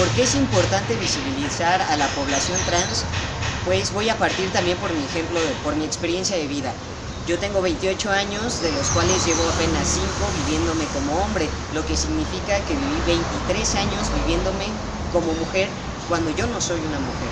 ¿Por qué es importante visibilizar a la población trans? Pues voy a partir también por mi ejemplo, por mi experiencia de vida. Yo tengo 28 años, de los cuales llevo apenas 5 viviéndome como hombre, lo que significa que viví 23 años viviéndome como mujer cuando yo no soy una mujer.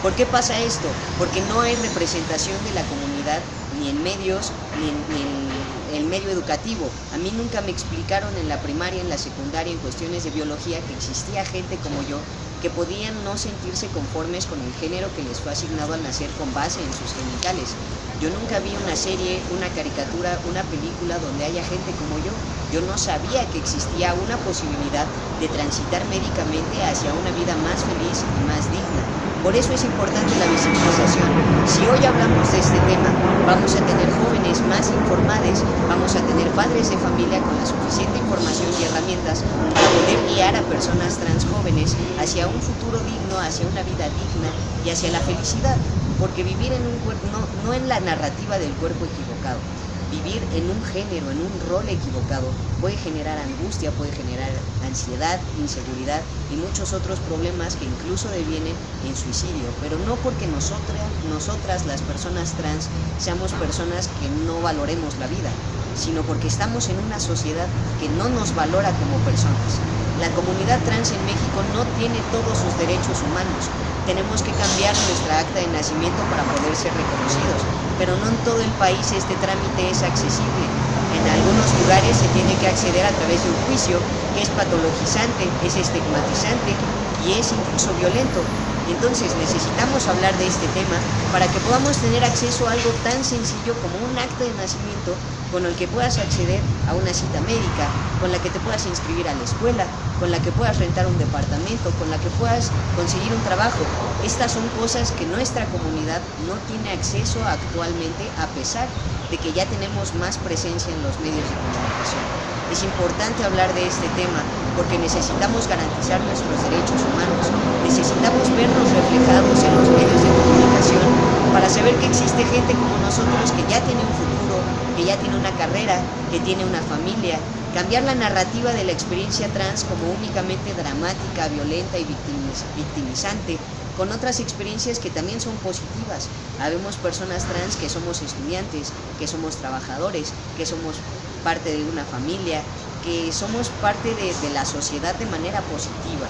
¿Por qué pasa esto? Porque no hay representación de la comunidad ni en medios ni en, el medio educativo. A mí nunca me explicaron en la primaria, en la secundaria, en cuestiones de biología, que existía gente como yo que podían no sentirse conformes con el género que les fue asignado al nacer con base en sus genitales. Yo nunca vi una serie, una caricatura, una película donde haya gente como yo. Yo no sabía que existía una posibilidad de transitar médicamente hacia una vida más feliz y más digna. Por eso es importante la visibilización. Si hoy hablamos de este tema, vamos a tener jóvenes más informados, vamos a tener padres de familia con la suficiente información y herramientas para poder guiar a personas trans jóvenes hacia un futuro digno, hacia una vida digna y hacia la felicidad. Porque vivir en un cuerpo, no, no en la narrativa del cuerpo equivocado, Vivir en un género, en un rol equivocado, puede generar angustia, puede generar ansiedad, inseguridad y muchos otros problemas que incluso devienen en suicidio, pero no porque nosotras, nosotras las personas trans seamos personas que no valoremos la vida, sino porque estamos en una sociedad que no nos valora como personas. La comunidad trans en México no tiene todos sus derechos humanos, tenemos que cambiar nuestra acta de nacimiento para poder ser reconocidos, pero no en todo el país este trámite es accesible. En algunos lugares se tiene que acceder a través de un juicio que es patologizante, es estigmatizante y es incluso violento. Entonces necesitamos hablar de este tema para que podamos tener acceso a algo tan sencillo como un acta de nacimiento con el que puedas acceder a una cita médica, con la que te puedas inscribir a la escuela, con la que puedas rentar un departamento, con la que puedas conseguir un trabajo. Estas son cosas que nuestra comunidad no tiene acceso actualmente a pesar de que ya tenemos más presencia en los medios de comunicación. Es importante hablar de este tema porque necesitamos garantizar nuestros derechos humanos, necesitamos vernos reflejados en los medios de comunicación para saber que existe gente como nosotros que ya tiene un futuro, que ya tiene una carrera, que tiene una familia, cambiar la narrativa de la experiencia trans como únicamente dramática, violenta y victimizante, con otras experiencias que también son positivas. Habemos personas trans que somos estudiantes, que somos trabajadores, que somos parte de una familia, que somos parte de, la sociedad de manera positiva.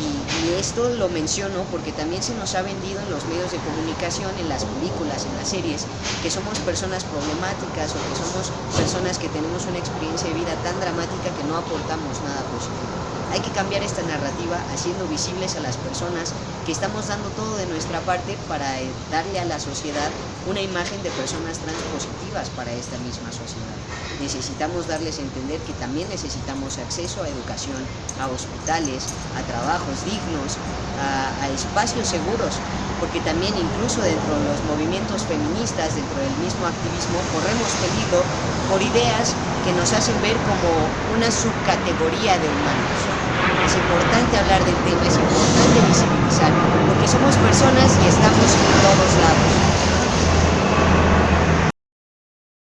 Y, esto lo menciono porque también se nos ha vendido en los medios de comunicación, en las películas, en las series, que somos personas problemáticas o que somos personas que tenemos una experiencia de vida tan dramática que no aportamos nada positivo. Hay que cambiar esta narrativa haciendo visibles a las personas que estamos dando todo de nuestra parte para eh, darle a la sociedad una imagen de personas trans positivas para esta misma sociedad. Necesitamos darles a entender que también necesitamos acceso a educación, a hospitales, a trabajos dignos, a, espacios seguros, porque también incluso dentro de los movimientos feministas, dentro del mismo activismo, corremos peligro por ideas que nos hacen ver como una subcategoría de humanos. Es importante hablar del tema, es importante visibilizar,